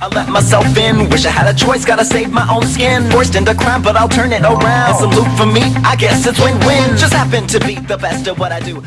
I let myself in, wish I had a choice, gotta save my own skin. Forced into crime, but I'll turn it around. And salute for me, I guess it's win-win. Just happen to be the best at what I do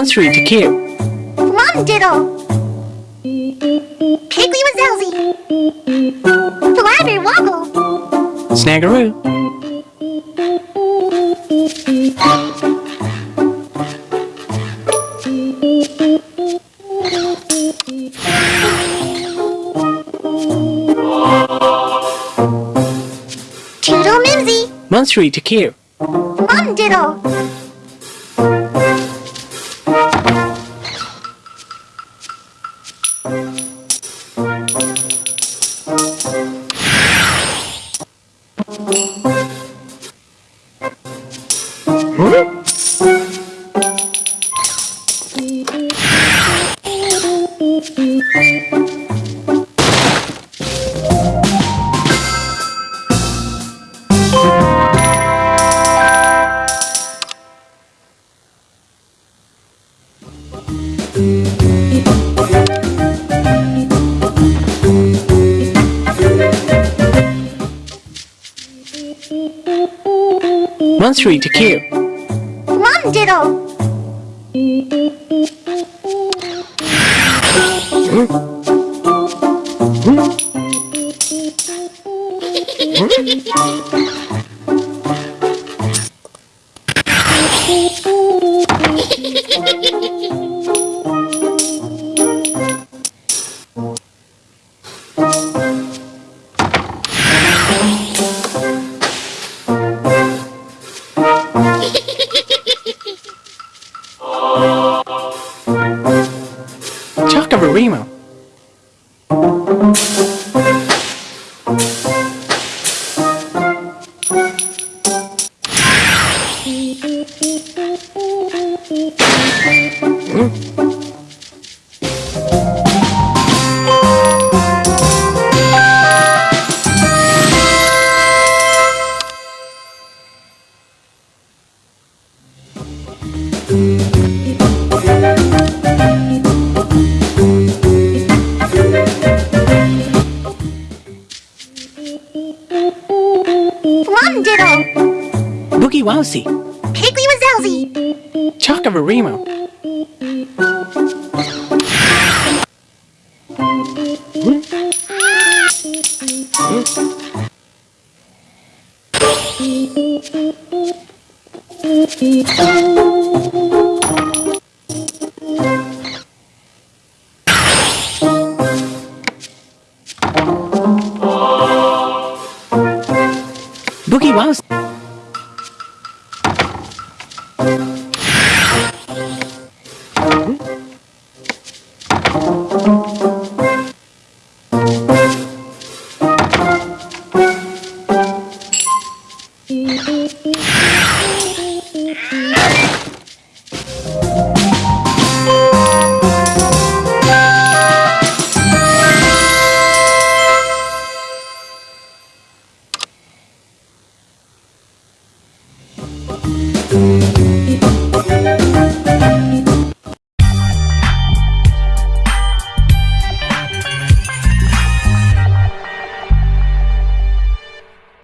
Monster to kill. Mom Diddle! Piggly Wazzelzy! Flabber Woggle! Snaggeroo. Toodle Mimsy! Monster to kill. Mom Monster to kill. Mom Diddle! Chocobarimo. Mom Diddle! Boogie Wowsy. Piggly Wazzelzy! Chocobarimo. Boogie ah. Wowsy.